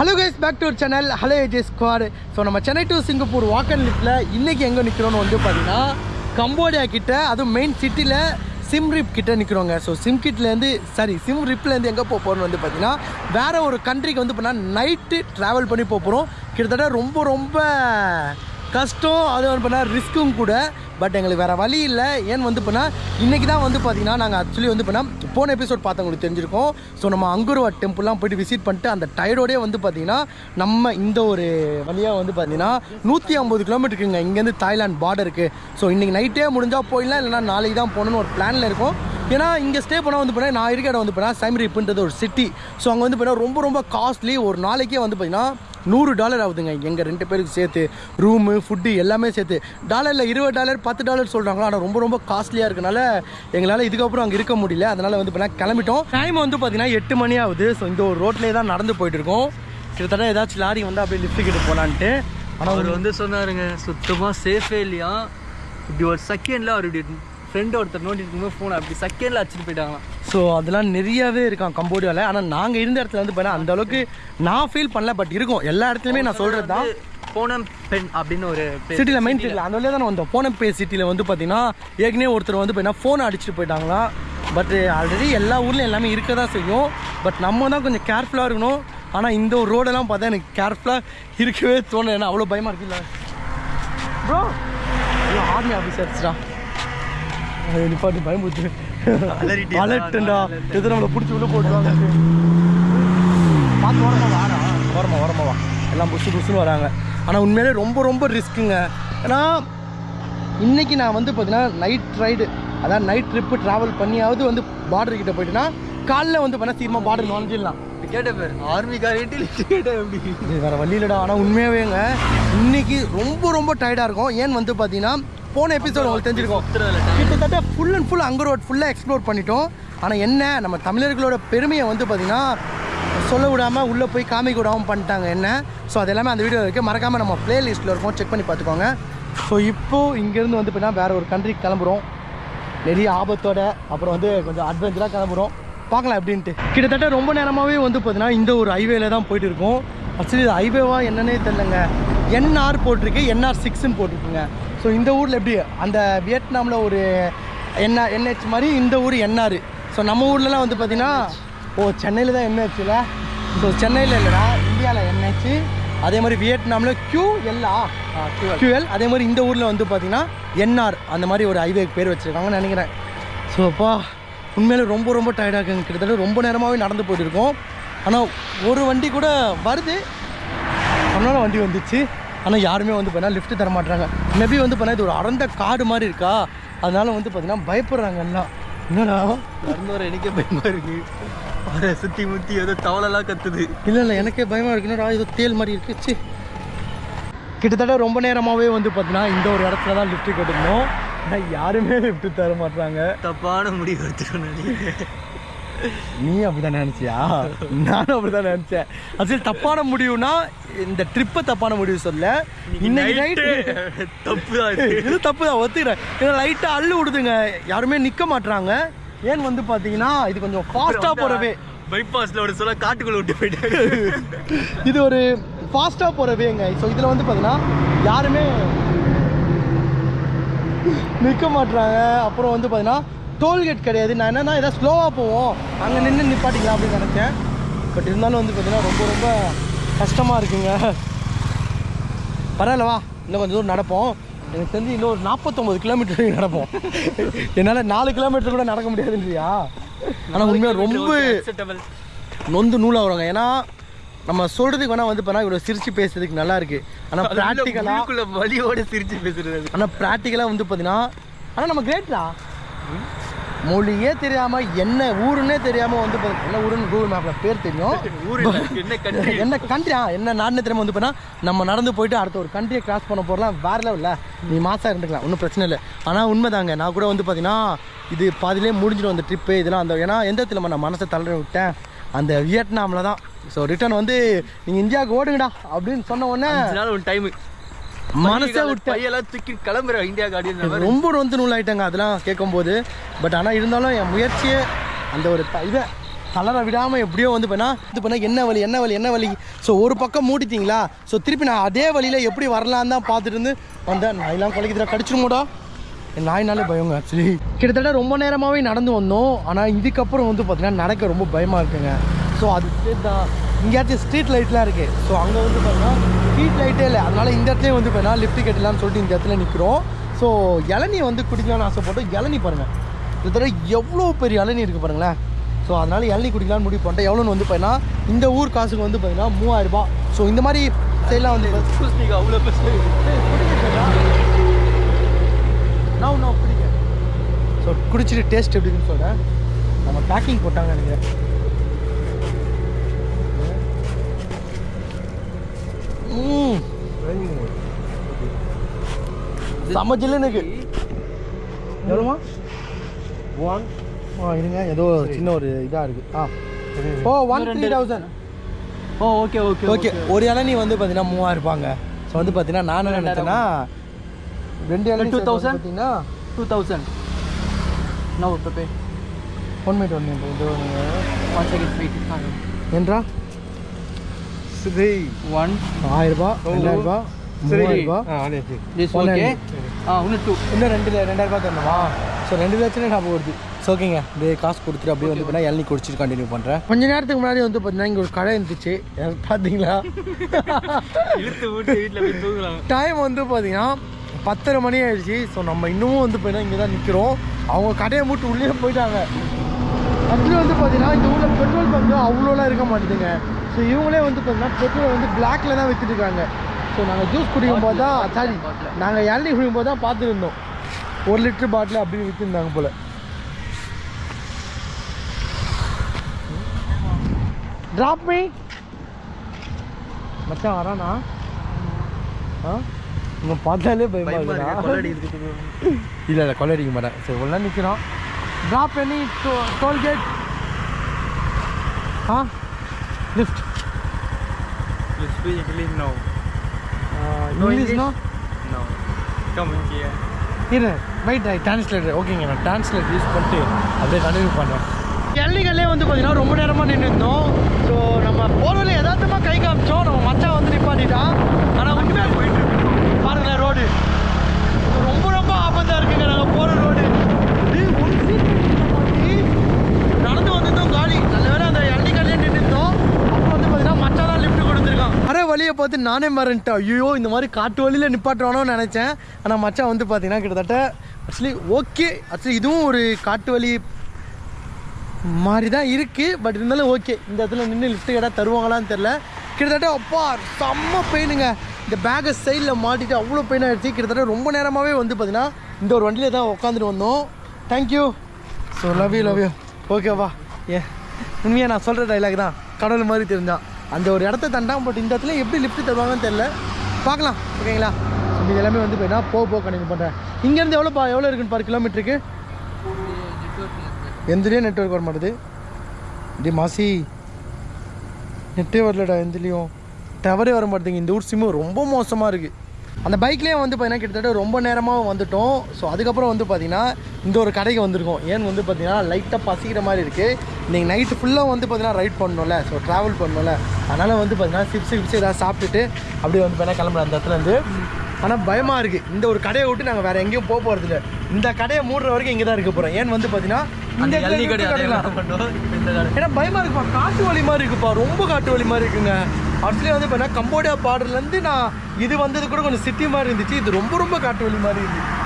Hello guys back to channel hello AJ squad so நம்ம Chennai to Singapore walk and லிஃப்ட்டில் இன்றைக்கி எங்கே நிற்கிறோன்னு வந்து பார்த்தீங்கன்னா கம்போடியா கிட்ட அதுவும் மெயின் சிட்டியில் சிம் ரிப் கிட்ட நிற்கிறோங்க ஸோ சிம் கிட்லேருந்து சாரி சிம் ரிப்லேருந்து எங்கே போக போகிறோம்னு வந்து பார்த்தீங்கன்னா வேறு ஒரு கண்ட்ரிக்கு வந்து பார்த்தீங்கன்னா நைட்டு ட்ராவல் பண்ணி போக போகிறோம் கிட்டத்தட்ட ரொம்ப ரொம்ப கஷ்டம் அது வந்து பண்ணால் ரிஸ்க்கும் கூட. பட் எங்களுக்கு வேறு வழி இல்லை. ஏன்னு வந்து பண்ணால் இன்றைக்கி தான் வந்து பார்த்தீங்கன்னா நாங்கள் ஆக்சுவலி வந்து பண்ணால் போன எபிசோட் பார்த்தவங்களுக்கு தெரிஞ்சிருக்கோம். ஸோ நம்ம அங்குருவா டெம்பிள்லாம் போயிட்டு விசிட் பண்ணிட்டு அந்த டயர்டோடே வந்து பார்த்தீங்கன்னா நம்ம இந்த ஒரு வழியாக வந்து பார்த்திங்கன்னா நூற்றி ஐம்பது கிலோமீட்டருக்குங்க இங்கேருந்து தாய்லாந்து பார்டருக்கு ஸோ இன்றைக்கி நைட்டே முடிஞ்சால் போயிடலாம் இல்லைனா நாளைக்கு தான் போகணுன்னு ஒரு பிளானில் இருக்கும். ஏன்னா இங்கே ஸ்டே பண்ணால் வந்து பார்த்தீங்கன்னா நான் இருக்க இடம் வந்து பார்த்தீங்கன்னா சைமரிப்புன்றது ஒரு சிட்டி ஸோ அங்கே வந்து பார்த்தீங்கன்னா ரொம்ப ரொம்ப காஸ்ட்லி ஒரு நாளைக்கே வந்து பார்த்தீங்கன்னா நூறு டாலர் ஆகுதுங்க. எங்கள் ரெண்டு பேருக்கு சேர்த்து ரூமு ஃபுட்டு எல்லாமே சேர்த்து. டாலரில் இருபது டாலர் பத்து டாலர் சொல்கிறாங்களா ஆனால் ரொம்ப ரொம்ப காஸ்ட்லியாக இருக்கனால எங்களால் இதுக்கப்புறம் அங்கே இருக்க முடியல. அதனால் வந்து இப்போ கிளம்பிட்டோம். டைம் வந்து பார்த்தீங்கன்னா எட்டு மணி ஆகுது. ஸோ இந்த ஒரு ரோட்லேயே தான் நடந்து போயிட்டுருக்கோம் கிட்டத்தட்ட ஏதாச்சும் லாரி வந்து அப்படியே லிஃப்ட் கிட்ட போகலான்ட்டு ஆனால் அவர் வந்து சொன்னாருங்க சுத்தமாக சேஃபே இல்லையா? இப்படி ஒரு செகண்டில் அவர் இப்படி ஃப்ரெண்ட் ஒருத்தர் நோண்டி இருக்கும்போது ஃபோனை அப்படி செகண்டில் அடிச்சுட்டு போயிட்டாங்களாம். ஸோ அதெல்லாம் நிறையவே இருக்கான் கம்போடியாவில் ஆனால் நாங்கள் இருந்த இடத்துல வந்து பார்த்தீங்கன்னா அந்த அளவுக்கு நான் ஃபீல் பண்ணல பட் இருக்கும். எல்லா இடத்துலையுமே நான் சொல்கிறது தான். போனம் பெண் அப்படின்னு ஒரு. சிட்டியில் மெயின் சிட்டியில் அந்த வழியாக தான் வந்தோம். போன பே சிட்டியில் வந்து பார்த்தீங்கன்னா ஏற்கனவே ஒருத்தர் வந்து பார்த்தீங்கன்னா ஃபோனை அடிச்சுட்டு போயிட்டாங்களாம். பட் ஆல்ரெடி எல்லா ஊர்லேயும் எல்லாமே இருக்க தான் செய்யும். பட் நம்ம தான் கொஞ்சம் கேர்ஃபுல்லாக இருக்கணும். ஆனால் இந்த ஒரு ரோடெல்லாம் பார்த்தா எனக்கு கேர்ஃபுல்லாக இருக்கவே தோணல. ஏன்னா அவ்வளோ பயமாக இருக்குல்ல. ப்ரோ ஆர்மி ஆஃபீஸர்ஸ்டா நிப்பாட்டு பயமுறுத்து? அலர்ட்டுண்டா. எது நம்மளை பிடிச்சி உள்ள போட்டுருவாங்க பார்த்து ஓரமா வாடா. ஓரமா ஓரமா வா. எல்லாம் புஷு புஷுன்னு வராங்க. ஆனால் உண்மையிலே ரொம்ப ரொம்ப ரிஸ்க்குங்க ஏன்னா இன்னைக்கு நான் வந்து பார்த்தீங்கன்னா நைட் ரைடு அதான் நைட் ட்ரிப்பு ட்ராவல் பண்ணியாவது வந்து பார்டர் கிட்ட போயிட்டுனா காலைல வந்து பண்ணால் சீக்கிரமாக பார்டர் நுழைஞ்சிடலாம் கேட்ட பேர். ஆர்மி காரிட்டு கேட்ட எப்படி இது வேறு வழி இல்லைடா. ஆனால் உண்மையாவேங்க இன்னைக்கு ரொம்ப ரொம்ப டயர்டாக இருக்கும். ஏன்னு வந்து பார்த்தீங்கன்னா போன எபிசோட் உங்களுக்கு தெரிஞ்சிருக்கும். கிட்டத்தட்ட ஃபுல் அண்ட் ஃபுல் அங்கு ரோட் ஃபுல்லாக எக்ஸ்ப்ளோர் பண்ணிட்டோம். ஆனால் என்ன நம்ம தமிழர்களோட பெருமையை வந்து பார்த்திங்கன்னா சொல்ல விடாமல் உள்ளே போய் காமிக்க விடாமல் பண்ணிட்டாங்க என்ன. ஸோ அது எல்லாமே அந்த வீடியோ இருக்குது மறக்காமல் நம்ம ப்ளேலிஸ்ட்டில் இருக்கும் செக் பண்ணி பார்த்துக்கோங்க ஸோ இப்போது இங்கேருந்து வந்து பார்த்தீங்கன்னா வேறு ஒரு கண்ட்ரிக்கு கிளம்புறோம். நிறைய ஆபத்தோட அப்புறம் வந்து கொஞ்சம் அட்வென்ச்சராக கிளம்புறோம். பார்க்கலாம் அப்படின்ட்டு கிட்டத்தட்ட ரொம்ப நேரமாகவே வந்து பார்த்தீங்கன்னா இந்த ஒரு ஹைவேல தான் போயிட்டு இருக்கோம். ஆக்சுவலி இது ஹைவேவா என்னன்னே தெரிலங்க என்ஆர் போட்டிருக்கு என்ஆர் சிக்ஸ்ன்னு போட்டிருக்குங்க. ஸோ இந்த ஊரில் எப்படி அந்த வியட்நாமில் ஒரு என்ஆர் என்ஹெச் மாதிரி இந்த ஊர் என்ஆர் ஸோ நம்ம ஊர்லலாம் வந்து பார்த்தீங்கன்னா ஓ சென்னையில் தான் என்ஹெச்சில் ஸோ சென்னையில் இல்லைடா இந்தியாவில் என்ஹெச் அதே மாதிரி வியட்நாமில் கியூஎல்லா கியூஎல் அதே மாதிரி இந்த ஊரில் வந்து பார்த்தீங்கன்னா என்ஆர் அந்த மாதிரி ஒரு ஹைவேக்கு பேர் வச்சுருக்காங்கன்னு நினைக்கிறேன். ஸோ அப்பா உண்மையிலே ரொம்ப ரொம்ப டயர்டாக இருக்குங்க. கிட்டத்தட்ட ரொம்ப நேரமாகவே நடந்து போயிட்டு இருக்கோம். ஆனால் ஒரு வண்டி கூட வருது. அதனால வண்டி வந்துச்சு. ஆனால் யாருமே வந்து பார்த்தீங்கன்னா லிஃப்ட் தர மாட்டாங்க மேபி வந்து பார்த்தீங்கன்னா இது ஒரு அடர்ந்த காடு மாதிரி இருக்கா? அதனால வந்து பார்த்தீங்கன்னா பயப்படுறாங்க எல்லாம். என்னடா? நடந்து வர எனக்கே பயமா இருக்கு. அவரை சுத்தி முத்தி ஏதோ தவளெல்லாம் கத்துது. இல்லை இல்லை எனக்கே பயமாக இருக்கு. என்னடா ஏதோ தேல் மாதிரி இருக்கு. ச்சீ. கிட்டத்தட்ட ரொம்ப நேரமாகவே வந்து பார்த்தீங்கன்னா இந்த ஒரு இடத்துல தான் லிஃப்ட் கேட்டிருந்தோம். ஆனால் யாருமே லிஃப்ட் தர மாட்டாங்க தப்பான முடிவு எடுத்துக்கணும் நினைக்கிறேன். நீ அப்படிதான் நினைச்சியா? நானும் அப்படிதான் நினைச்சேன். ஆக்சுவலி தப்பான முடிவுனா இந்த ட்ரிப்பை தப்பான முடிவு சொல்ல. இன்னைக்கு நைட்டு தப்பு தான் இது. தப்பு தான் ஒத்துக்கிறேன். ஏன்னா லைட்டாக அள்ளு விடுதுங்க. யாருமே நிற்க மாட்றாங்க. ஏன் வந்து பார்த்தீங்கன்னா இது கொஞ்சம் ஃபாஸ்ட்டாக போகிறவே பைபாஸ்ல ஒரு சொல்ல காட்டுக்குள்ள விட்டு போயிட்டாங்க இது ஒரு ஃபாஸ்ட்டாக போகிறவேங்க ஸோ இதில் வந்து பார்த்தீங்கன்னா யாருமே நிற்க மாட்றாங்க. அப்புறம் வந்து பார்த்தீங்கன்னா டோல்கேட் கிடையாது. நான் என்னன்னா ஏதாவது ஸ்லோவாக போவோம். அங்கே நின்று நிப்பாட்டிக்கலாம் அப்படின்னு நினச்சேன். பட் இருந்தாலும் வந்து பார்த்தீங்கன்னா ரொம்ப ரொம்ப கஷ்டமாக இருக்குங்க. பரவாயில்ல வா. இன்னும் கொஞ்சம் தூரம் நடப்போம். எனக்கு தெரிஞ்சு இன்னும் ஒரு நாற்பத்தொம்பது கிலோமீட்டர் நடப்போம். என்னால் நாலு கிலோமீட்டர் கூட நடக்க முடியாதுன்றியா? ஆனால் உண்மையாக ரொம்ப. நொந்து நூலாக வருவாங்க ஏன்னா நம்ம சொல்கிறதுக்கு வேணால் வந்து பண்ணால் இவ்வளோ சிரிச்சு பேசுறதுக்கு நல்லா இருக்குது ஆனால் ப்ராக்டிக்கலாக வலியோட சிரிச்சு பேசுறது. ஆனால் ப்ராக்டிக்கலாக வந்து பார்த்தீங்கன்னா ஆனால் நம்ம கிரேட்ரா மொழியே தெரியாமல் என்ன ஊருன்னே தெரியாமல் வந்து என்ன ஊருன்னு கூகுள் மேப்பில் பேர் தெரியும். என்ன கண்ட்ரியா என்ன நாடுனே தெரியாம வந்து பண்ணா நம்ம நடந்து போயிட்டு அடுத்த ஒரு கண்ட்ரியை கிராஸ் பண்ண போகிறலாம் வேற லெவலில் நீ மாசா இருந்துக்கலாம் ஒன்றும் பிரச்சனை இல்லை. ஆனால் உண்மைதாங்க நான் கூட வந்து பார்த்தீங்கன்னா இது பாதியிலே முடிஞ்சிடும் அந்த ட்ரிப்பு இதெல்லாம் அந்த ஏன்னா எந்த இடத்துல நான் மனசை தளர விட்டேன்? அந்த வியட்நாமில் தான். ஸோ ரிட்டர்ன் வந்து நீங்கள் இந்தியாவுக்கு ஓடுங்கடா அப்படின்னு சொன்ன உடனே டைம் மனசை விட்டு பையெல்லாம் தூக்கி கிளம்புற இந்தியா கார்டியன் ரொம்ப வந்து நூலாயிட்டாங்க அதெல்லாம் கேட்கும்போது. பட் ஆனால் இருந்தாலும் என் முயற்சியே அந்த ஒரு இதை கலரை விடாமல் எப்படியோ வந்து பண்ணா இது பண்ணால் என்ன வழி என்ன வழி என்ன வழி ஸோ ஒரு பக்கம் மூடிட்டீங்களா? ஸோ திருப்பி நான் அதே வழியில் எப்படி வரலான்னு தான் பார்த்துட்டு இருந்து வந்தேன். நாயெல்லாம் குலைக்குதுடா கடிச்சிருமோடா? நாய்னாலே பயங்க ஆக்சுவலி கிட்டத்தட்ட ரொம்ப நேரமாகவே நடந்து வந்தோம். ஆனால் இதுக்கப்புறம் வந்து பார்த்தீங்கன்னா நடக்க ரொம்ப பயமாக இருக்குங்க. ஸோ அது ஸ்ட்ரீட் தான். இங்கேயாச்சும் ஸ்ட்ரீட் லைட்லாம் இருக்குது ஸோ அங்கே வந்து பார்த்தீங்கன்னா ஸ்ட்ரீட் லைட்டே இல்லை. அதனால் இந்த இடத்துலையும் வந்து பார்த்தீங்கன்னா லிஃப்ட் கட்டலாம்னு சொல்லிட்டு இந்த இடத்துல நிற்கிறோம் ஸோ இளநீ வந்து குடிக்கலாம்னு ஆசைப்பட்டோம். இளநீ பாருங்கள் கிட்டத்தட்ட எவ்வளோ பெரிய இளநீ இருக்குது பாருங்களேன். ஸோ அதனால் இளநீ குடிக்கலாம்னு முடிவு பண்ணிட்டேன் எவ்வளோன்னு வந்து பார்த்தீங்கன்னா இந்த ஊர் காசுக்கு வந்து பார்த்தீங்கன்னா மூவாயிரம் ரூபாய். ஸோ இந்த மாதிரி சைட்லாம் வந்து அவ்வளோ நான் நான் குடிக்க ஸோ குடிச்சிட்டு டேஸ்ட் எப்படி இருக்குன்னு சொல்கிறேன் நம்ம பேக்கிங் போட்டாங்க நினைக்கிறேன் செம்ம ஜில்லுன்னு இருக்கு. எவ்வளோமா ஒன் ஆ இருங்க. ஏதோ சின்ன ஒரு இதாக இருக்குது ஆ. ஓ one three thousand oh okay okay okay ஒரு இளநீ வந்து பார்த்தீங்கன்னா மூவாயிரம் இருப்பாங்க. ஸோ வந்து பார்த்தீங்கன்னா நான் என்ன நினச்சேன்னா ரெண்டு இளநீ 2000? பார்த்தீங்கன்னா two thousand no pay one minute one minute இது ஒன் செகண்ட் வெயிட் என்றா? ஒன். ஆயிரம் ரூபாய் ரெண்டாயிரம் ரூபாய் மூவாயிரம் ரூபாய் திஸ் One ஓகே ஆ இன்னும் டூ இன்னும் ரெண்டு ரூபாய் தரணுமா. ஸோ ரெண்டு லட்சம் ஞாபகம் வருது. ஸோ ஓகேங்க அப்படியே காசு கொடுத்துட்டு அப்படியே வந்து பார்த்தீங்கன்னா இளநீ குடிச்சிட்டு கண்டினியூ பண்ணுறேன் கொஞ்ச நேரத்துக்கு முன்னாடி வந்து பார்த்தீங்கன்னா இங்கே ஒரு கடை இருந்துச்சு. பார்த்தீங்களா? இழுத்து விட்டு வீட்டில் போய் தூங்கலாம் டைம் வந்து பார்த்தீங்கன்னா பத்தரை மணி ஆயிடுச்சு. ஸோ நம்ம இன்னமும் வந்து பார்த்தீங்கன்னா இங்கே தான் நிற்கிறோம் அவங்க கடையை மூட்டு உள்ளே போயிட்டாங்க. ஆக்சுவலி வந்து பார்த்தீங்கன்னா இந்த ஊரில் பெட்ரோல் பங்கு அவ்வளோலாம் இருக்க மாட்டேதுங்க. ஸோ இவங்களே வந்து பார்த்தீங்கன்னா பெட்ரோல் வந்து பிளாக்ல தான் வித்துட்டு இருக்காங்க ஸோ நாங்கள் ஜூஸ் குடிக்கும் போது தான் சாரி நாங்கள் இளநீ குடிக்கும் போது தான் பார்த்துருந்தோம். ஒரு லிட்டர் பாட்டில் அப்படின்னு விற்றுருந்தாங்க போல். ட்ராப் மீ மச்சான் வரானா? ஆ? இவங்க பார்த்தாலே பயமா இருக்குடா. இல்லை இல்லை கொள்ளடிக்க மாட்டேன். சரி உள்ள நிற்கிறோம் ட்ராப் எனி டோல்கேட் ஆ? Lift You speak English? No. English no No. Come here. இரு வெயிட் ஐ டிரான்ஸ்லேட்டர் ஓகேங்க நான் டிரான்ஸ்லேட் யூஸ் பண்ணிட்டு அப்படியே கண்டினியூ பண்ணுறேன் எல்லிகளே வந்து பார்த்தீங்கன்னா ரொம்ப நேரமாக நின்று இருந்தோம் ஸோ நம்ம போகிறதுல யதார்த்தமாக கை காமிச்சோம். நம்ம மச்சான் வந்து நிப்பாட்டிட்டான். ஆனால் உண்மையாக போயிட்டு பாருங்களேன் ரோடு ரொம்ப ரொம்ப ஆபத்தாக இருக்குங்க. நாங்கள் போகிற ரோடு நடந்து வந்திருந்தோம் காலி நல்ல வேலை அந்த எல்லிகளே நின்றுருந்தோம் அப்போ வந்து பார்த்தீங்கன்னா மச்சான் தான் லிஃப்ட் கொடுத்துருக்கான் வர வழியை பார்த்து நானே மறந்துட்டேன். ஐயோ இந்த மாதிரி காட்டு வழியில் நிப்பாட்டுவானோன்னு நினச்சேன். ஆனால் மச்சான் வந்து பார்த்தீங்கன்னா கிட்டத்தட்ட ஆக்சுவலி ஓகே ஆக்சுவலி இதுவும் ஒரு காட்டு வழி மாதிரி தான் இருக்குது பட் இருந்தாலும் ஓகே இந்த இடத்துல நின்று லிஃப்ட் கேட்டால் தருவாங்களான்னு தெரில கிட்டத்தட்ட அப்பா செம்ம பெயினுங்க இந்த பேக்கை சைடில் மாட்டிட்டு அவ்வளோ பெயின் ஆகிடுச்சு கிட்டத்தட்ட ரொம்ப நேரமாகவே வந்து பார்த்தீங்கன்னா இந்த ஒரு வண்டியில் தான் உட்காந்துட்டு வந்தோம். Thank you so love you love you ஓகேவா ஏ உண்மையாக நான் சொல்கிற டைலாக் தான். கடவுள் மாதிரி தெரிஞ்சான் அந்த ஒரு இடத்த தண்டாம் பட் இந்த இடத்துல எப்படி லிஃப்ட் தருவாங்கன்னு தெரில பார்க்கலாம் ஓகேங்களா? இது எல்லாமே வந்து போய்னா போக போக கண்டினியூ பண்ணுறேன் இங்கேருந்து எவ்வளோ பா எவ்வளோ இருக்குன்னு பார் கிலோமீட்டருக்கு எந்தலையும் நெட்ஒர்க் வர மாட்டேது. டி மாசி. நெட்டே வரலடா எந்திரியும். டவரே வர மாட்டேங்குது இந்த ஊர் சிம்மு ரொம்ப மோசமாக இருக்குது அந்த பைக்லேயே வந்து பார்த்தீங்கன்னா கிட்டத்தட்ட ரொம்ப நேரமாக வந்துட்டோம். ஸோ அதுக்கப்புறம் வந்து பார்த்தீங்கன்னா இந்த ஒரு கடைக்கு வந்திருக்கோம். ஏன்னு வந்து பார்த்தீங்கன்னா லைட்டாக பசிக்கிற மாதிரி இருக்குது இன்றைக்கி நைட்டு ஃபுல்லாக வந்து பார்த்தீங்கன்னா ரைட் பண்ணணும்ல ஸோ ட்ராவல் பண்ணணும்ல அதனால் வந்து பார்த்தீங்கன்னா சிப்ஸ் கிப்ஸ் ஏதாவது சாப்பிட்டுட்டு அப்படியே வந்து பார்த்தீங்கன்னா கிளம்புறேன் அந்த இடத்துலேருந்து ஆனால் பயமாக இருக்குது இந்த ஒரு கடையை விட்டு நாங்கள் வேறு எங்கேயும் போக போகிறதில்ல இந்த கடையை மூடுற வரைக்கும் இங்கே தான் இருக்க போகிறோம் ஏன்னு வந்து பார்த்தீங்கன்னா இந்த ஏன்னா பயமா இருக்குப்பா. காட்டு வழி மாதிரி இருக்குப்பா. ரொம்ப காட்டு வழி மாதிரி இருக்குங்க. ஆக்சுவலி வந்து பார்த்தீங்கன்னா கம்போடியா பார்டர்லேருந்து நான் இது வந்தது கூட கொஞ்சம் சிட்டி மாதிரி இருந்துச்சு. இது ரொம்ப ரொம்ப காட்டு வழி மாதிரி இருந்துச்சு.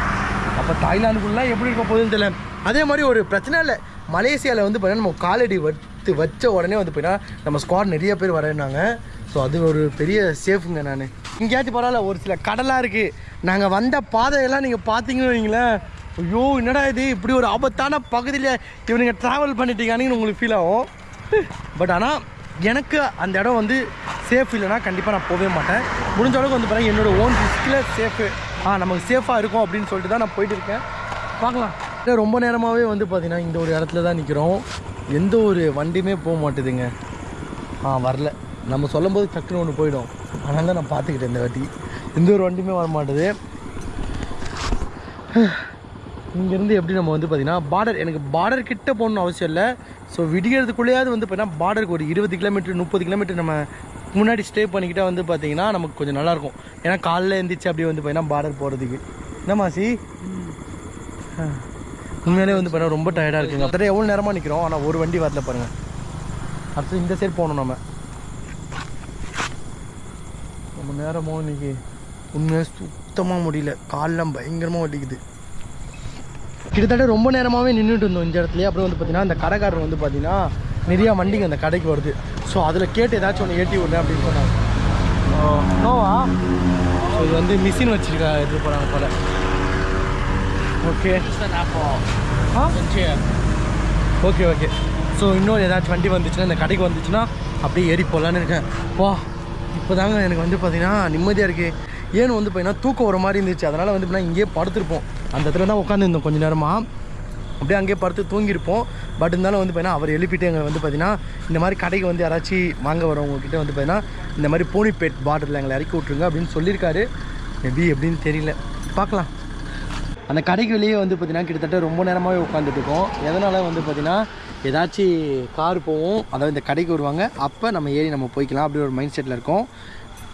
அப்போ தாய்லாந்துக்குள்ளலாம் எப்படி இருக்க போகுதுன்னு தெரியல. அதே மாதிரி ஒரு பிரச்சனை இல்லை. மலேசியாவில் வந்து பார்த்தீங்கன்னா நம்ம காலடி வச்சு வச்ச உடனே வந்து பார்த்தீங்கன்னா நம்ம ஸ்குவாட் நிறைய பேர் வரேன்னாங்க ஸோ அது ஒரு பெரிய சேஃபுங்க நான். இங்கேயாச்சும் பரவாயில்ல ஒரு சில கடலாக இருக்குது நாங்கள் வந்த பாதையெல்லாம் நீங்கள் பார்த்தீங்கன்னு வைங்களேன். ஐயோ என்னடா இது? இப்படி ஒரு ஆபத்தான பகுதியில் இவனுங்க ட்ராவல் பண்ணிட்டீங்கன்னு உங்களுக்கு ஃபீல் ஆகும். பட் ஆனால் எனக்கு அந்த இடம் வந்து சேஃப் இல்லைன்னா கண்டிப்பாக நான் போகவே மாட்டேன். முடிஞ்ச அளவுக்கு வந்து பாருங்கள் என்னோட ஓன் ரிஸ்கில் சேஃபு ஆ நமக்கு சேஃபாக இருக்கும் அப்படின்னு சொல்லிட்டு தான் நான் போயிட்டு இருக்கேன். பார்க்கலாம். இல்லை, ரொம்ப நேரமாகவே வந்து பார்த்திங்கன்னா இந்த ஒரு இடத்துல தான் நிற்கிறோம் எந்த ஒரு வண்டியுமே போக மாட்டேதுங்க. ஆ வரல. நம்ம சொல்லும்போது டக்குன்னு ஒன்று போயிடும். அதனால தான் நான் பார்த்துக்கிட்டேன் இந்த வாட்டி. எந்த ஒரு வண்டியுமே வர மாட்டேது. இங்கேருந்து எப்படி நம்ம வந்து பார்த்திங்கன்னா பார்டர் எனக்கு பார்டர் கிட்ட போகணும்னு அவசியம் இல்லை. ஸோ விடிகிறதுக்குள்ளேயாவது வந்து பார்த்தீங்கன்னா பார்டருக்கு ஒரு இருபது கிலோமீட்டர் முப்பது கிலோமீட்டர் நம்ம முன்னாடி ஸ்டே பண்ணிக்கிட்டால் வந்து பார்த்தீங்கன்னா நமக்கு கொஞ்சம் நல்லாயிருக்கும் ஏன்னா காலைல எழுந்திரிச்சு அப்படியே வந்து பார்த்தீங்கன்னா பார்டர் போகிறதுக்கு என்ன மாசி? உண்மையிலே வந்து பார்த்தீங்கன்னா ரொம்ப டயர்டாக இருக்குங்க. அப்போ எவ்வளோ நேரமாக நிற்கிறோம் ஆனால் ஒரு வண்டி வரல பாருங்கள் அடுத்து இந்த சைடு போகணும் நம்ம ரொம்ப நேரமோ இன்னைக்கு உண்மையாக சுத்தமாக முடியல. காலெலாம் பயங்கரமாக வலிக்குது கிட்டத்தட்ட ரொம்ப நேரமாகவே நின்றுட்டு இருந்தோம் இந்த இடத்துலயே. அப்புறம் வந்து பார்த்தீங்கன்னா அந்த கடைக்காரர் வந்து பார்த்தீங்கன்னா நிறையா வண்டிங்க அந்த கடைக்கு வருது. ஸோ அதில் கேட்டு ஏதாச்சும் ஒன்று ஏற்றி விடுறேன் அப்படின்னு சொன்னாங்க. நோவா? ஸோ இது வந்து மிஷின் வச்சுருக்கா எடுத்து போகிறாங்க போல. ஓகே ஓகே ஓகே ஸோ இன்னொரு ஏதாச்சும் வண்டி வந்துச்சுன்னா இந்த கடைக்கு வந்துச்சுன்னா அப்படியே ஏறி போகலான்னு இருக்கேன். வா இப்போ தாங்க எனக்கு வந்து பார்த்தீங்கன்னா நிம்மதியாக இருக்குது ஏன்னு வந்து பார்த்தீங்கன்னா தூக்கம் வர மாதிரி இருந்துச்சு. அதனால் வந்து பார்த்தீங்கன்னா இங்கேயே படுத்திருப்போம். அந்த இடத்துல தான் உட்காந்துருந்தோம் கொஞ்சம் நேரமாக அப்படியே அங்கேயே படுத்து தூங்கியிருப்போம். பட் இருந்தாலும் வந்து பார்த்தீங்கன்னா அவர் எழுப்பிட்டு எங்களை வந்து பார்த்தீங்கன்னா இந்த மாதிரி கடைக்கு வந்து யாராச்சும் வாங்க வரவங்கக்கிட்ட வந்து பார்த்தீங்கன்னா இந்த மாதிரி பூனிப்பேட் பாட்டில் எங்களை இறக்கி விட்ருங்க அப்படின்னு சொல்லியிருக்காரு. மேபி எப்படின்னு தெரியல. பார்க்கலாம். அந்த கடைக்கு வெளியே வந்து பார்த்திங்கன்னா கிட்டத்தட்ட ரொம்ப நேரமாகவே உட்காந்துட்டுருக்கோம் எதனால் வந்து பார்த்தீங்கன்னா ஏதாச்சும் கார் போவோம் அதாவது இந்த கடைக்கு வருவாங்க. அப்போ நம்ம ஏறி நம்ம போய்க்கலாம். அப்படி ஒரு மைண்ட் செட்டில் இருக்கோம்.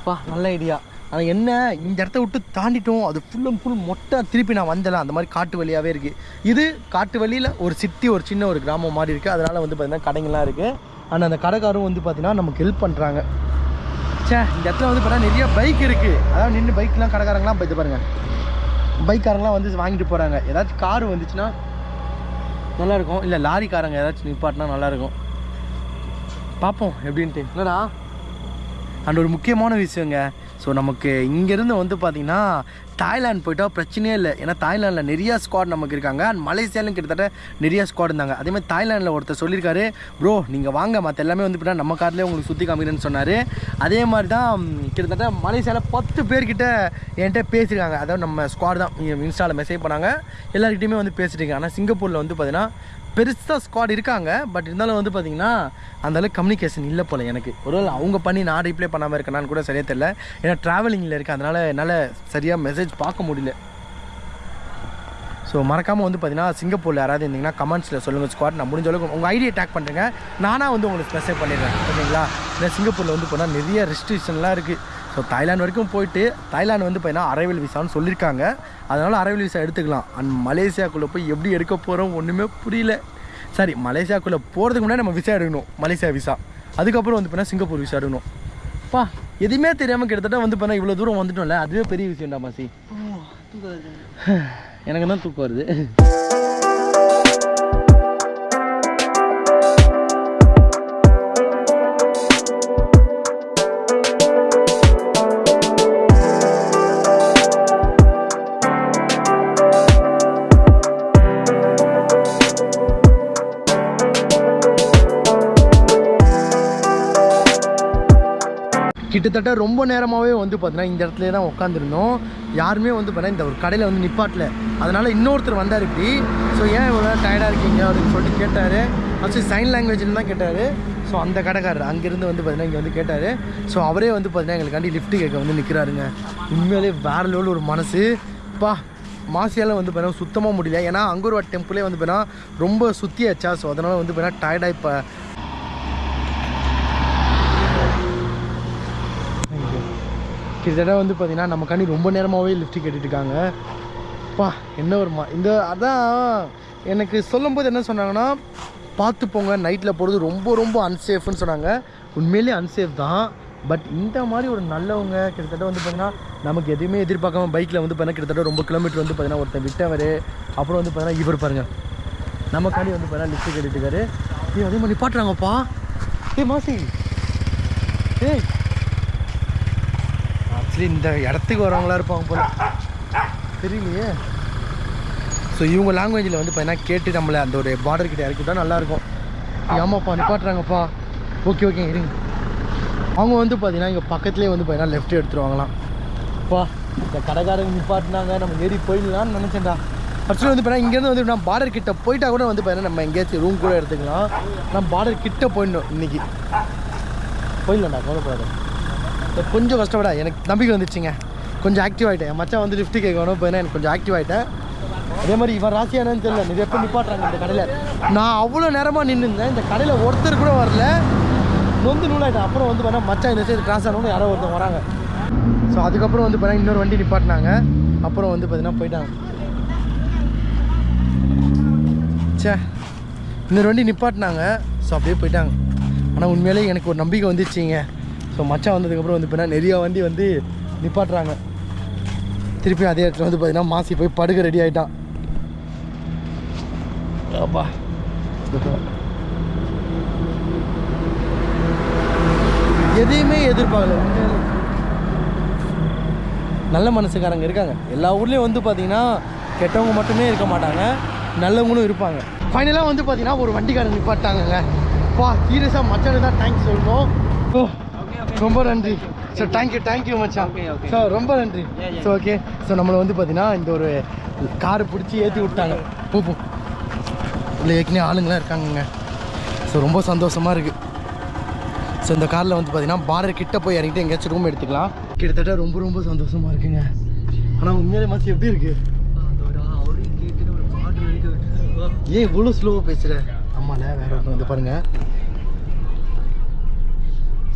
பா நல்ல ஐடியா ஆனால் என்ன இந்த இடத்த விட்டு தாண்டிட்டோம். அது ஃபுல் அண்ட் ஃபுல் மொட்டை திருப்பி நான் வந்தலாம் அந்த மாதிரி காட்டு வழியாகவே இருக்குது இது காட்டு வழியில் ஒரு சிட்டி ஒரு சின்ன ஒரு கிராமம் மாதிரி இருக்குது அதனால் வந்து பார்த்திங்கன்னா கடைங்கள்லாம் இருக்குது ஆனால் அந்த கடைக்காரும் வந்து பார்த்திங்கன்னா நமக்கு ஹெல்ப் பண்ணுறாங்க ச்சே இந்த இடத்துல வந்து பார்த்தீங்கன்னா நிறைய பைக் இருக்குது அதாவது நின்று பைக்லாம் கடைக்காரங்களாம் பார்த்து இது பாருங்கள் பைக்காரங்களாம் வந்து வாங்கிட்டு போகிறாங்க ஏதாச்சும் கார் வந்துச்சுன்னா நல்லாயிருக்கும். இல்லை லாரிக்காரங்க ஏதாச்சும் நிப்பாட்டினா நல்லாயிருக்கும். பார்ப்போம் எப்படின்ட்டு. இல்லைடா அண்ட் ஒரு முக்கியமான விஷயங்க. ஸோ நமக்கு இங்கேருந்து வந்து பார்த்திங்கன்னா தாய்லாந்து போயிட்டால் பிரச்சனையே இல்லை. ஏன்னா தாய்லாந்தில் நிறையா ஸ்குவாட் நமக்கு இருக்காங்க. அண்ட் மலேசியாலும் கிட்டத்தட்ட நிறையா ஸ்குவாட் இருந்தாங்க. அதேமாதிரி தாய்லாண்டில் தாய்லாந்தில் ஒருத்தர் சொல்லியிருக்காரு ப்ரோ நீங்கள் வாங்க. மற்ற எல்லாமே வந்து பார்த்தா நம்ம கார்லேயே உங்களுக்கு சுற்றி காமிக்கிறேன்னு சொன்னார். அதே மாதிரி தான் கிட்டத்தட்ட மலேசியாவில் பத்து பேர்கிட்ட என்கிட்ட பேசியிருக்காங்க. அதாவது நம்ம ஸ்குவாட் தான். இன்ஸ்டாவில் மெசேஜ் பண்ணாங்க. எல்லாருக்கிட்டையுமே வந்து பேசிட்டு ஆனால் சிங்கப்பூரில் வந்து பார்த்திங்கன்னா பெருசாக ஸ்குவாட் இருக்காங்க பட் இருந்தாலும் வந்து பார்த்தீங்கன்னா அந்த அளவுக்கு கம்யூனிகேஷன் இல்லை போல் எனக்கு. ஒருவேளை அவங்க பண்ணி நான் ரீப்ளை பண்ணாமல் இருக்கேனான்னு கூட சரியாக தெரியல. ஏன்னா ட்ராவலிங்கில் இருக்கேன் அதனால் என்னால் சரியாக மெசேஜ் பார்க்க முடியல. ஸோ மறக்காமல் வந்து பார்த்தீங்கன்னா சிங்கப்பூரில் யாராவது இருந்தீங்கன்னா கமெண்ட்ஸில் சொல்லுங்கள் ஸ்குவாட் நான் முடிஞ்ச அளவுக்கு உங்கள் ஐடியை டேக் பண்ணுறேங்க நானாக வந்து உங்களுக்கு மெசேஜ் பண்ணிடுறேன் ஓகேங்களா ஏன்னா சிங்கப்பூரில் வந்து போனால் நிறைய ரெஸ்ட்ரிக்ஷன்லாம் இருக்குது ஸோ தாய்லாந்து வரைக்கும் போயிட்டு தாய்லாந்து வந்து பார்த்தீங்கன்னா அரைவல் விசான்னு சொல்லியிருக்காங்க அதனால் அரைவல் விசா எடுத்துக்கலாம். அண்ட் மலேசியாக்குள்ளே போய் எப்படி எடுக்க போகிறோம் ஒன்றுமே புரியல. சரி மலேசியாக்குள்ளே போகிறதுக்கு முன்னாடி நம்ம விசா எடுக்கணும் மலேசியா விசா அதுக்கப்புறம் வந்து பார்த்தீங்கன்னா சிங்கப்பூர் விசா எடுக்கணும். பா எதுவுமே தெரியாமல் கிட்டத்தட்ட வந்து பார்த்தா இவ்வளோ தூரம் வந்துட்டோம்ல. அதுவே பெரிய விஷயம்டா மாசி. எனக்கு தான் தூக்கம் வருது. கிட்டத்தட்ட ரொம்ப நேரமாகவே வந்து பார்த்தீங்கன்னா இந்த இடத்துல தான் உட்காந்துருந்தோம் யாருமே வந்து பார்த்தீங்கன்னா இந்த ஒரு கடையில் வந்து நிப்பாட்டல. அதனால் இன்னொருத்தர் வந்தார் இப்படி. ஸோ ஏன் இவ்வளோ டயர்டாக இருக்கீங்க? அப்படின்னு சொல்லிட்டு கேட்டார். ஃபஸ்ட்டு சைன் லாங்குவேஜில் தான் கேட்டார். ஸோ அந்த கடைக்காரர் அங்கேருந்து வந்து பார்த்தீங்கன்னா இங்கே வந்து கேட்டார். ஸோ அவரே வந்து பார்த்தீங்கன்னா எங்களுக்காண்டி லிஃப்ட் கேட்க வந்து நிற்கிறாருங்க உண்மையிலே வேறு லெவலில் ஒரு மனசு. பா மாசியால் வந்து பார்த்தீங்கன்னா சுத்தமாக முடியல. ஏன்னா அங்கூர்வாட் டெம்பிளே வந்து பார்த்தீங்கன்னா ரொம்ப சுற்றியாச்சா ஸோ அதனால் வந்து பார்த்தீங்கன்னா டயர்டாக இப்போ கிட்டத்தட்ட வந்து பார்த்தீங்கன்னா நமக்காண்டி ரொம்ப நேரமாகவே லிஃப்ட் கேட்டுட்ருக்காங்க பா என்ன வருமா இந்த அதான் எனக்கு சொல்லும்போது என்ன சொன்னாங்கன்னா பார்த்து போங்க நைட்டில் போகிறது ரொம்ப ரொம்ப அன்சேஃப்னு சொன்னாங்க. உண்மையிலேயே அன்சேஃப் தான். பட் இந்த மாதிரி ஒரு நல்லவங்க கிட்டத்தட்ட வந்து பார்த்தீங்கன்னா நமக்கு எதுவுமே எதிர்பார்க்காம பைக்கில் வந்து பார்த்தீங்கன்னா கிட்டத்தட்ட ரொம்ப கிலோமீட்டர் வந்து பார்த்தீங்கன்னா ஒருத்தன் விட்டவர். அப்புறம் வந்து பார்த்தீங்கன்னா இவர் பாருங்கள் நமக்காண்டி வந்து பார்த்தீங்கன்னா லிஃப்ட் கேட்டுட்டு ஏ அதே மாதிரி நிப்பாட்டுறாங்கப்பா. ஏ மாசி. ஏய் ஆக்சுவலி இந்த இடத்துக்கு வரவங்களா இருப்பாங்க போல. தெரியலையே. ஸோ இவங்க லாங்குவேஜில் வந்து பார்த்தீங்கன்னா கேட்டு நம்மளை அந்த ஒரு பார்டர் கிட்ட இறக்கிட்டா நல்லாயிருக்கும். ஆமாப்பா நிப்பாட்டுறாங்கப்பா. ஓகே ஓகே இருங்க. அவங்க வந்து பார்த்தீங்கன்னா இங்கே பக்கத்துலேயே வந்து பார்த்தீங்கன்னா லெஃப்ட் எடுத்துருவாங்களாம். அப்பா இந்த கடைக்காரங்க நிப்பாட்டினாங்க நம்ம ஏறி போயிடலாம்னு நினச்சேன்டா. ஆக்சுவலி வந்து பார்த்தீங்கன்னா இங்கேருந்து வந்து நான் பார்டர் கிட்ட போயிட்டா கூட வந்து பார்த்தீங்கன்னா நம்ம எங்கேயாச்சும் ரூம் கூட எடுத்துக்கலாம். நான் பார்டர் கிட்ட போயிடணும் இன்னைக்கு. போயிடலாம்டா கவலைப்படாத. கொஞ்சம் கஷ்டப்படா. எனக்கு நம்பிக்கை வந்துச்சுங்க கொஞ்சம் ஆக்டிவ் ஆகிட்டேன் என் மச்சான் வந்து லிஃப்ட்டு கேட்கணும் இப்போ எனக்கு கொஞ்சம் ஆக்டிவ் ஆகிட்டேன் அதே மாதிரி இவன் ராசியானு தெரியல. நிறைய பேர் நிப்பாட்டுறாங்க இந்த கடையில்? நான் அவ்வளோ நேரமாக நின்றுருந்தேன் இந்த கடையில் ஒருத்தர் கூட வரல. நொந்து நூலாயிட்டேன். அப்புறம் வந்து பார்த்தா மச்சான் இந்த சைடு கிராஸ் ஆனவங்க யாரோ ஒருத்தர் வராங்க. ஸோ அதுக்கப்புறம் வந்து பார்த்தீங்கன்னா இன்னொரு வண்டி நிப்பாட்டினாங்க. அப்புறம் வந்து பார்த்தீங்கன்னா போயிட்டாங்க. ச்சே. இன்னொரு வண்டி நிப்பாட்டினாங்க. ஸோ அப்படியே போயிட்டாங்க. ஆனால் உண்மையிலே எனக்கு ஒரு நம்பிக்கை வந்துச்சுங்க ஸோ மச்சான் வந்ததுக்கப்புறம் வந்து பார்த்தீங்கன்னா நிறைய வண்டி வந்து நிப்பாட்டுறாங்க. திருப்பி அதே இடத்துல வந்து பார்த்தீங்கன்னா மாசி போய் படுக்க ரெடி ஆகிட்டான் அப்பா. எதையுமே எதிர்பார்க்கல. நல்ல மனசுக்காரங்க இருக்காங்க. எல்லா ஊர்லேயும் வந்து பார்த்தீங்கன்னா கெட்டவங்க மட்டுமே இருக்க மாட்டாங்க. நல்லவங்களும் இருப்பாங்க. ஃபைனலாக வந்து பார்த்தீங்கன்னா ஒரு வண்டிக்காரன் நிப்பாட்டாங்கங்க. பா சீரியஸாக மச்சானு தான் தேங்க்ஸ் சொல்லணும். ஓ. ரொம்ப நன்றி. So thank you thank you மச்சான். ஸோ ரொம்ப நன்றி. ஸோ ஓகே ஸோ நம்மளை வந்து பார்த்தீங்கன்னா இந்த ஒரு காரை பிடிச்சி ஏற்றி விட்டாங்க. போ போ. இல்லை ஏற்கனவே ஆளுங்களாம் இருக்காங்கங்க. ஸோ ரொம்ப சந்தோஷமாக இருக்குது ஸோ இந்த காரில் வந்து பார்த்தீங்கன்னா பார்டர் கிட்ட போய் இறங்கிட்டு எங்கேயாச்சும் ரூம் எடுத்துக்கலாம். கிட்டத்தட்ட ரொம்ப ரொம்ப சந்தோஷமாக இருக்குங்க. ஆனால் உண்மையிலே மச்சி எப்படி இருக்கு? ஏன் இவ்வளோ ஸ்லோவாக பேசுகிற ஆமால வேற ஒருத்தன் வந்து பாருங்க. ஸோ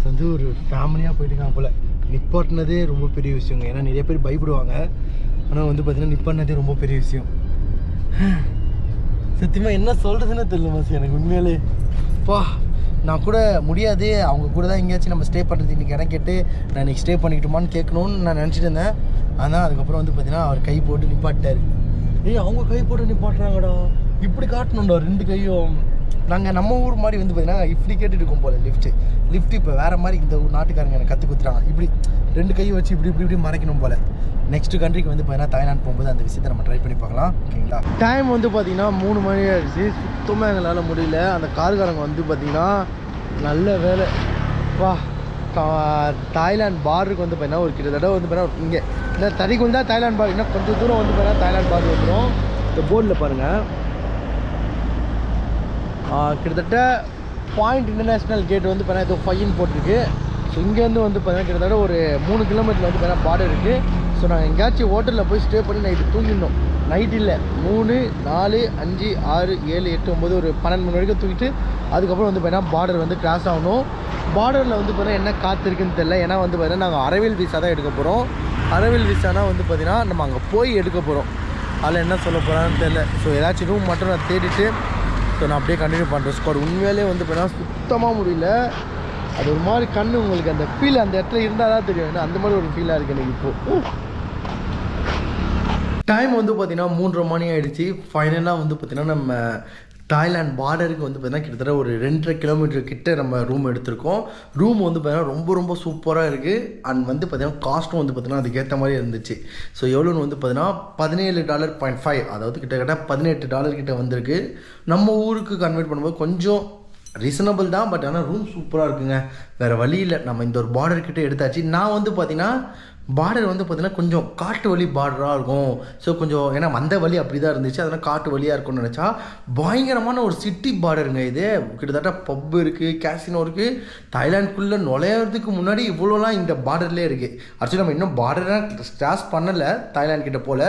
வந்து ஒரு ஃபேமிலியாக போயிட்டுருக்காங்க போல். நிப்பாட்டினதே ரொம்ப பெரிய விஷயங்க. ஏன்னா நிறைய பேர் பயப்படுவாங்க. ஆனால் வந்து பார்த்தீங்கன்னா நிப்பாட்டினதே ரொம்ப பெரிய விஷயம். சத்தியமாக என்ன சொல்கிறதுன்னு தெரியல மாசி. எனக்கு உண்மையிலே. பா நான் கூட முடியாது. அவங்க கூட தான் எங்கேயாச்சும் நம்ம ஸ்டே பண்ணுறது இன்றைக்கி இடம் கேட்டு நான் இன்றைக்கி ஸ்டே பண்ணிக்கிட்டோமான்னு கேட்கணும்னு நான் நினச்சிட்டு இருந்தேன். ஆனால் அதுக்கப்புறம் வந்து பார்த்தீங்கன்னா அவர் கை போட்டு நிப்பாட்டார் ஏய் அவங்க கை போட்டு நிப்பாட்டுறாங்கடா. இப்படி காட்டணும்டா. ரெண்டு கையும். நாங்கள் நம்ம ஊர் மாதிரி வந்து பார்த்தீங்கன்னா இப்படி கேட்டுட்டு இருக்கோம் போல லிஃப்ட்டு லிஃப்ட் இப்போ வேறு மாதிரி இந்த ஊர் நாட்டுக்காரங்க எனக்கு கற்றுக் கொடுத்துறாங்க இப்படி ரெண்டு கையை வச்சு இப்படி இப்படி இப்படி மறைக்கணும் போல. நெக்ஸ்ட் கண்ட்ரிக்கு வந்து பார்த்தீங்கன்னா தாய்லாந்து போகும்போது அந்த விஷயத்தை நம்ம ட்ரை பண்ணி பார்க்கலாம். ஓகேங்களா? டைம் வந்து பார்த்தீங்கன்னா மூணு மணி ஆயிடுச்சு. சுத்தமாக எங்களால் முடியல. அந்த கார்காரங்க வந்து பார்த்தீங்கன்னா நல்ல வேலை. வா கா- தாய்லாந்து பார்டருக்கு வந்து பார்த்தீங்கன்னா ஒரு கிட்டத்தட்ட வந்து பார்த்தீங்கன்னா இங்கே. இந்த தறிக்குள் தான் தாய்லாந்து பார் இன்னும் கொஞ்சம் தூரம் வந்து பார்த்தீங்கன்னா தாய்லாந்து பார் வந்துடும் இந்த போர்டில் பாருங்கள் கிட்டத்தட்ட பாயிண்ட் இன்டர்நேஷ்னல் கேட் வந்து பார்த்தீங்கன்னா ஏதோ ஃபைன் போட்டிருக்கு. ஸோ இங்கேருந்து வந்து பார்த்தீங்கன்னா கிட்டத்தட்ட ஒரு மூணு கிலோமீட்டர் வந்து பார்த்தீங்கன்னா பார்டர் இருக்குது ஸோ நாங்கள் எங்கேயாச்சும் ஹோட்டலில் போய் ஸ்டே பண்ணி நைட்டு தூங்கிடணும். நைட் இல்லை. மூணு நாலு அஞ்சு ஆறு ஏழு எட்டு ஒம்பது ஒரு பன்னெண்டு மணி வரைக்கும் தூக்கிட்டு அதுக்கப்புறம் வந்து பார்த்தீங்கன்னா பார்டர் வந்து கிராஸ் ஆகணும். பார்டரில் வந்து பார்த்தீங்கன்னா என்ன காற்று இருக்குன்னு தெரில ஏன்னா வந்து பார்த்தீங்கன்னா நாங்கள் அரவியல் விசா தான் எடுக்க போகிறோம் அரவியல் விசானா வந்து பார்த்தீங்கன்னா நம்ம அங்கே போய் எடுக்க போகிறோம் அதில் என்ன சொல்ல போகிறான்னு தெரில ஸோ ஏதாச்சும் ரூம் மட்டும் நான் தேடிட்டு ஸோ நான் அப்படியே கண்டினியூ பண்ணுறேன் ஸ்குவாட் உண்மையிலே வந்து பார்த்தீங்கன்னா சுத்தமாக முடியல. அது ஒரு மாதிரி கண்ணு உங்களுக்கு அந்த ஃபீல் அந்த இடத்துல இருந்தால் தான் தெரியும். ஏன்னா அந்த மாதிரி ஒரு ஃபீலாக இருக்குது எனக்கு இப்போது டைம் வந்து பார்த்தீங்கன்னா மூன்றரை மணி ஆகிடுச்சு ஃபைனலாக வந்து பார்த்திங்கன்னா நம்ம தாய்லாந்து பார்டருக்கு வந்து பார்த்தீங்கன்னா கிட்டத்தட்ட ஒரு ரெண்டரை கிலோமீட்டர் கிட்ட நம்ம ரூம் எடுத்திருக்கோம். ரூம் வந்து பார்த்தீங்கன்னா ரொம்ப ரொம்ப சூப்பராக இருக்குது அண்ட் வந்து பார்த்தீங்கன்னா காஸ்ட்டும் வந்து பார்த்தீங்கன்னா அதுக்கேற்ற மாதிரி இருந்துச்சு. ஸோ எவ்வளோன்னு வந்து பார்த்தீங்கன்னா பதினேழு டாலர் பாயிண்ட் ஃபைவ் அதாவது கிட்டத்தட்ட பதினெட்டு டாலர் கிட்ட வந்திருக்கு. நம்ம ஊருக்கு கன்வெர்ட் பண்ணும்போது கொஞ்சம் ரீசனபிள் தான். பட் ஆனால் ரூம் சூப்பராக இருக்குங்க. வேறு வழி இல்லை. நம்ம இந்த ஒரு பார்டர் கிட்டே எடுத்தாச்சு. நான் வந்து பார்த்தீங்கன்னா பார்டர் வந்து பார்த்தீங்கன்னா கொஞ்சம் காட்டு வழி பார்டராக இருக்கும். ஸோ கொஞ்சம் ஏன்னா வந்த வழி அப்படி தான் இருந்துச்சு. அதனால் காட்டு வழியாக இருக்கும்னு நினச்சா பயங்கரமான ஒரு சிட்டி பார்டருங்க இது. கிட்டத்தட்ட பப் இருக்குது கேசினோ இருக்குது தாய்லாந்துக்குள்ளே நுழையிறதுக்கு முன்னாடி இவ்வளோலாம் இந்த பார்டர்லேயே இருக்குது ஆக்சுவலி நம்ம இன்னும் பார்டராக கிராஸ் பண்ணலை தாய்லாந்து கிட்ட போல்.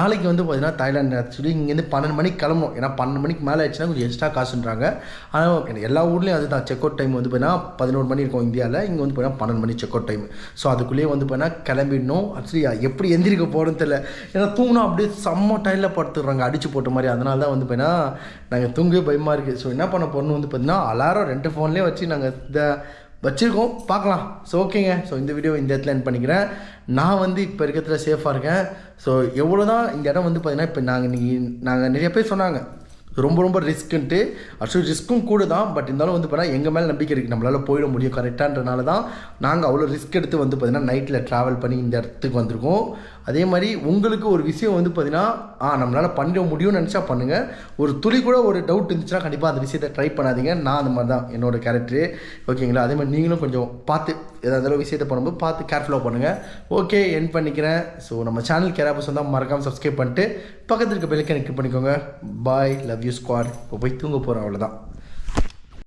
நாளைக்கு வந்து பார்த்தீங்கன்னா தாய்லாந்து ஆக்சுவலி இங்கேருந்து பன்னெண்டு மணிக்கு கிளம்பணும். ஏன்னா பன்னெண்டு மணிக்கு மேலே ஆயிடுச்சுன்னா கொஞ்சம் எக்ஸ்ட்ரா காசுன்றாங்க. ஆனால் எல்லா ஊர்லேயும் அதுதான். செக் அவுட் டைம் வந்து பார்த்தீங்கன்னா பதினோரு மணி இருக்கும் இந்தியாவில் இங்கே வந்து பார்த்தீங்கன்னா பன்னெண்டு மணி செக் அவுட் டைம் ஸோ அதுக்குள்ளேயே வந்து பார்த்தீங்கன்னா கிளம்பிடணும். ஆக்சுவலி எப்படி எந்திரிக்க போகிறோன்னு தெரியல. ஏன்னா தூங்கினா அப்படியே செம்ம டைலில் படுத்துடுறாங்க அடிச்சு போட்ட மாதிரி. அதனால தான் வந்து பார்த்தீங்கன்னா நாங்கள் தூங்கவே பயமாக இருக்குது ஸோ என்ன பண்ண போகிறோம்னு வந்து பார்த்தீங்கன்னா அலாரம் ரெண்டு ஃபோன்லேயே வச்சு நாங்கள் இந்த வச்சுருக்கோம். பார்க்கலாம். ஸோ ஓகேங்க ஸோ இந்த வீடியோ இந்த இடத்துல என் பண்ணிக்கிறேன். நான் வந்து இப்போ இருக்கிறதுல சேஃபாக இருக்கேன். ஸோ எவ்வளோ தான் இந்த இடம் வந்து பார்த்தீங்கன்னா இப்போ நாங்கள் நீ நாங்கள் நிறைய பேர் சொன்னாங்க. ரொம்ப ரொம்ப ரிஸ்க்குன்ட்டு. ஆக்சுவலி ரிஸ்க்கும் கூட தான் பட் இருந்தாலும் வந்து பார்த்தீங்கன்னா எங்கள் மேலே நம்பிக்கை இருக்குது நம்மளால் போயிட முடியும். கரெக்டான்றனால தான் நாங்கள் அவ்வளோ ரிஸ்க் எடுத்து வந்து பார்த்திங்கன்னா நைட்டில் ட்ராவல் பண்ணி இந்த இடத்துக்கு வந்திருக்கோம். அதே மாதிரி உங்களுக்கு ஒரு விஷயம் வந்து பார்த்தீங்கன்னா ஆ நம்மளால் பண்ண முடியும்னு நினச்சா பண்ணுங்கள் ஒரு துளி கூட ஒரு டவுட் இருந்துச்சுன்னா கண்டிப்பாக அந்த விஷயத்தை ட்ரை பண்ணாதீங்க. நான் அந்த மாதிரி தான் என்னோடய கேரக்டரு ஓகேங்களா? அதே மாதிரி நீங்களும் கொஞ்சம் பார்த்து ஏதாவது விஷயத்தை பண்ணும்போது பார்த்து கேர்ஃபுல்லாக பண்ணுங்கள் ஓகே என் பண்ணிக்கிறேன். ஸோ நம்ம சேனல் கேராபஸ் வந்தால் மறக்காமல் சப்ஸ்கிரைப் பண்ணிட்டு பக்கத்தில் இருக்க பெல்லைக்கன் கிளிக் பண்ணிக்கோங்க. பாய் லவ் யூ ஸ்குவாட் இப்போ போய் தூங்க போகிறோம் அவ்வளோதான்